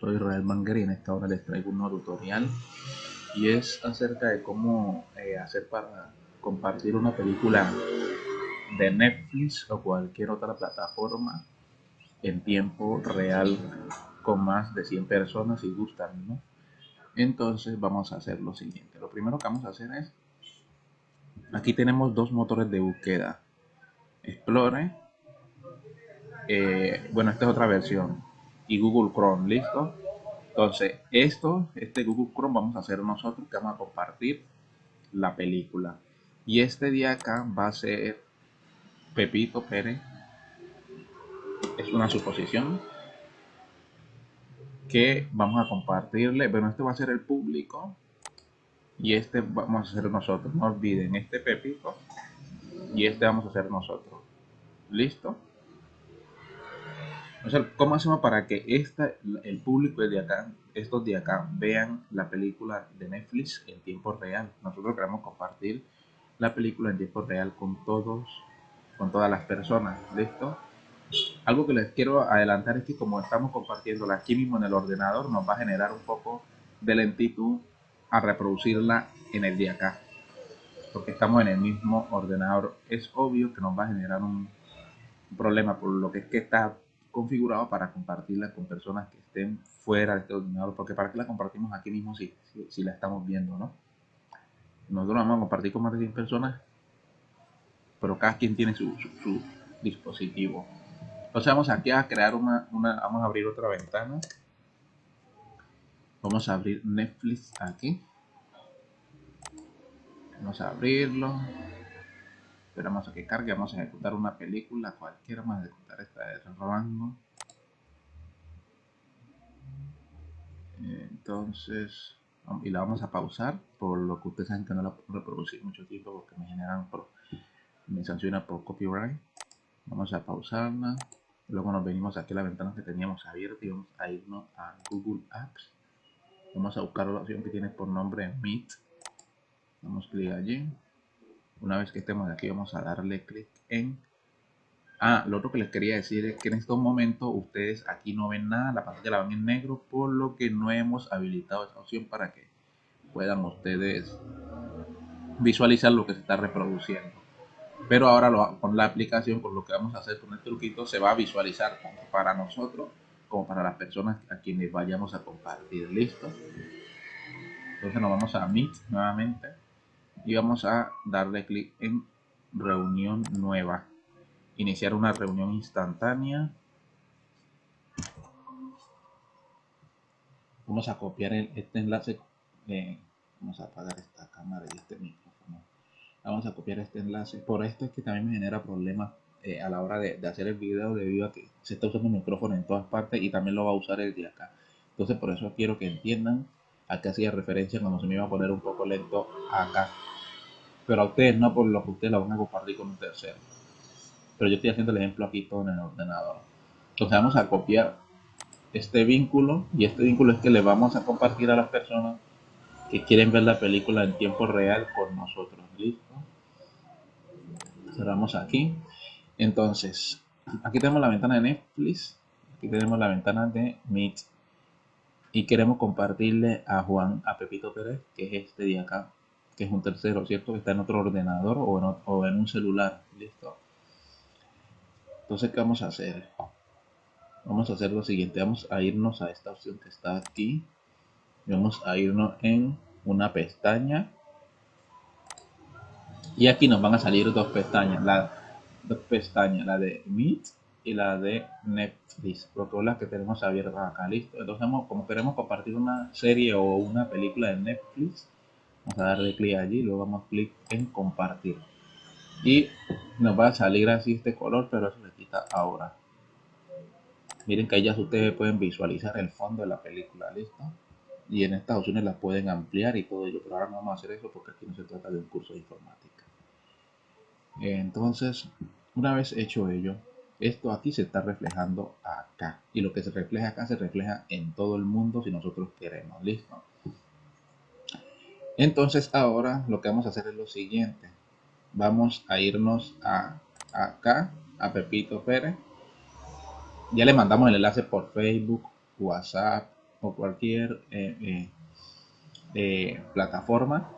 soy Israel Manger y en esta hora les traigo un nuevo tutorial y es acerca de cómo eh, hacer para compartir una película de Netflix o cualquier otra plataforma en tiempo real con más de 100 personas si gustan, ¿no? Entonces vamos a hacer lo siguiente. Lo primero que vamos a hacer es, aquí tenemos dos motores de búsqueda. Explore, eh, bueno, esta es otra versión, y Google Chrome, ¿listo? Entonces, esto, este Google Chrome vamos a hacer nosotros, que vamos a compartir la película. Y este día acá va a ser Pepito Pérez. Es una suposición que vamos a compartirle. Bueno, este va a ser el público. Y este vamos a hacer nosotros. No olviden, este Pepito. Y este vamos a hacer nosotros. ¿Listo? ¿Cómo hacemos para que esta, el público de acá, estos de acá, vean la película de Netflix en tiempo real? Nosotros queremos compartir la película en tiempo real con todos, con todas las personas. ¿Listo? Algo que les quiero adelantar es que como estamos compartiéndola aquí mismo en el ordenador, nos va a generar un poco de lentitud a reproducirla en el de acá. Porque estamos en el mismo ordenador. Es obvio que nos va a generar un problema por lo que es que está configurado para compartirla con personas que estén fuera de este ordenador, porque para que la compartimos aquí mismo si, si, la estamos viendo, ¿no? Nosotros vamos a compartir con más de 100 personas, pero cada quien tiene su, su, dispositivo. Entonces vamos aquí a crear una, una, vamos a abrir otra ventana. Vamos a abrir Netflix aquí. Vamos a abrirlo. Esperamos a que cargue, vamos a ejecutar una película cualquiera, vamos a ejecutar esta de rango. Entonces, y la vamos a pausar, por lo que ustedes saben que no la puedo reproducir mucho tiempo porque me generan, por, me sanciona por copyright. Vamos a pausarla. Luego nos venimos aquí a la ventana que teníamos abierta y vamos a irnos a Google Apps. Vamos a buscar la opción que tiene por nombre Meet. Damos clic allí. Una vez que estemos aquí vamos a darle clic en... Ah, lo otro que les quería decir es que en estos momentos ustedes aquí no ven nada, la pantalla la ven en negro, por lo que no hemos habilitado esa opción para que puedan ustedes visualizar lo que se está reproduciendo. Pero ahora con la aplicación, por lo que vamos a hacer con el truquito, se va a visualizar tanto para nosotros como para las personas a quienes vayamos a compartir. ¿Listo? Entonces nos vamos a Meet nuevamente y vamos a darle clic en reunión nueva. Iniciar una reunión instantánea. Vamos a copiar este enlace eh, vamos a apagar esta cámara y este micrófono. Vamos a copiar este enlace. Por esto es que también me genera problemas eh, a la hora de, hacer el video debido a que se está usando el micrófono en todas partes y también lo va a usar el de acá. Entonces por eso quiero que entiendan a qué hacía referencia cuando se me iba a poner un poco lento acá pero a ustedes no por lo que ustedes la van a compartir con un tercero. Pero yo estoy haciendo el ejemplo aquí todo en el ordenador. Entonces vamos a copiar este vínculo y este vínculo es que le vamos a compartir a las personas que quieren ver la película en tiempo real por nosotros. ¿Listo? Cerramos aquí. Entonces, aquí tenemos la ventana de Netflix. Aquí tenemos la ventana de Meet. Y queremos compartirle a Juan, a Pepito Pérez, que es este de acá, que es un tercero, ¿cierto? Que está en otro ordenador o en, un celular, ¿listo? Entonces, ¿qué vamos a hacer? Vamos a hacer lo siguiente, vamos a irnos a esta opción que está aquí. vamos a irnos en una pestaña. Y aquí nos van a salir dos pestañas, la, dos pestañas, la de Meet y la de Netflix, porque son las que tenemos abiertas acá, listo. Entonces, como queremos compartir una serie o una película de Netflix, vamos a darle clic allí luego vamos a clic en compartir. Y nos va a salir así este color pero eso se quita ahora. Miren que ya ustedes pueden visualizar el fondo de la película listo y en estas opciones las pueden ampliar y todo ello. Pero ahora no vamos a hacer eso porque aquí no se trata de un curso de informática. Entonces una vez hecho ello esto aquí se está reflejando acá y lo que se refleja acá se refleja en todo el mundo si nosotros queremos listo entonces ahora lo que vamos a hacer es lo siguiente. Vamos a irnos a, acá, a Pepito Pérez. Ya le mandamos el enlace por Facebook, WhatsApp, o cualquier eh, eh, plataforma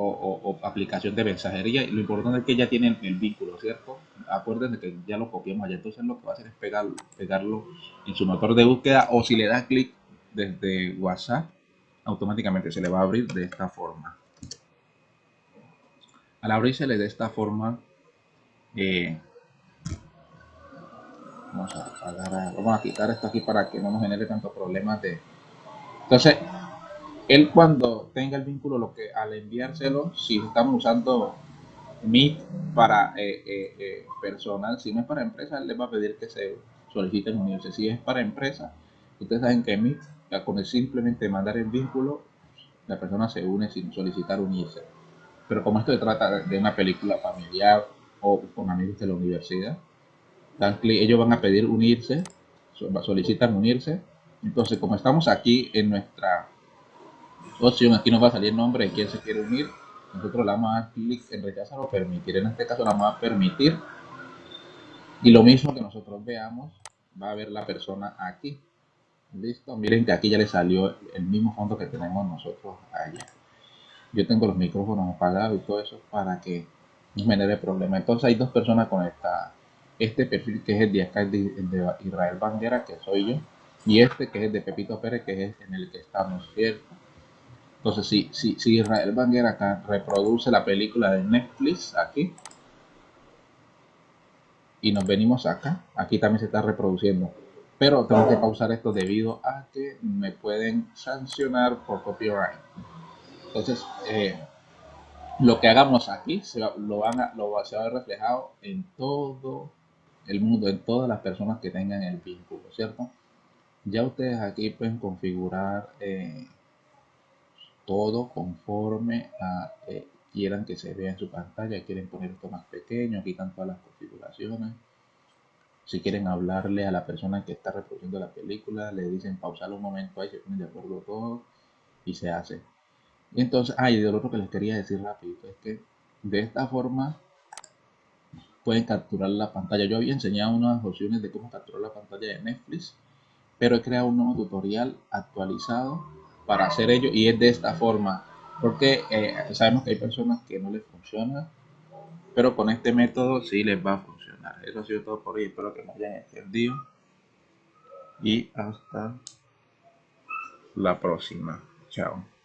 o, aplicación de mensajería. Y lo importante es que ya tienen el vínculo, ¿cierto? Acuérdense que ya lo copiamos allá. Entonces lo que va a hacer es pegarlo, pegarlo en su motor de búsqueda o si le da clic desde WhatsApp, automáticamente se le va a abrir de esta forma. Al abrírsele de esta forma, eh, vamos a vamos a quitar esto aquí para que no nos genere tantos problemas de entonces él cuando tenga el vínculo lo que al enviárselo si estamos usando Meet para eh, eh, eh, personal si no es para empresa él le va a pedir que se soliciten unirse si es para empresa ustedes saben que Meet con el simplemente mandar el vínculo la persona se une sin solicitar unirse pero como esto se trata de una película familiar o con amigos de la universidad ellos van a pedir unirse, solicitan unirse. Entonces, como estamos aquí en nuestra opción, aquí nos va a salir el nombre de quien se quiere unir. Nosotros le damos a dar clic en rechazar o permitir. En este caso, la vamos a permitir. Y lo mismo que nosotros veamos, va a ver la persona aquí. Listo, miren que aquí ya le salió el mismo fondo que tenemos nosotros allá. Yo tengo los micrófonos apagados y todo eso para que no genere problema. Entonces hay dos personas conectadas este perfil que es el de acá, el Israel Banguera, que soy yo, y este que es de Pepito Pérez, que es en el que estamos, ¿cierto? Entonces, si, si, si Israel Banguera acá reproduce la película de Netflix aquí, y nos venimos acá, aquí también se está reproduciendo. Pero tengo que pausar esto debido a que me pueden sancionar por copyright. Entonces, eh, lo que hagamos aquí se lo, van a, lo, va a ver reflejado en todo el mundo, en todas las personas que tengan el vínculo, ¿cierto? Ya ustedes aquí pueden configurar eh, todo conforme quieran que se vea en su pantalla. Quieren poner esto más pequeño, aquí están todas las configuraciones. Si quieren hablarle a la persona que está reproduciendo la película, le dicen pausar un momento ahí, se ponen de acuerdo todos y se hace. Y entonces, ah, y de lo otro que les quería decir rapidito es que de esta forma pueden capturar la pantalla. Yo había enseñado unas opciones de cómo capturar la pantalla de Netflix, pero he creado un nuevo tutorial actualizado para hacer ello y es de esta forma, porque eh, sabemos que hay personas que no les funciona, pero con este método sí les va a funcionar. Eso ha sido todo por hoy, espero que me hayan entendido y hasta la próxima. Chao.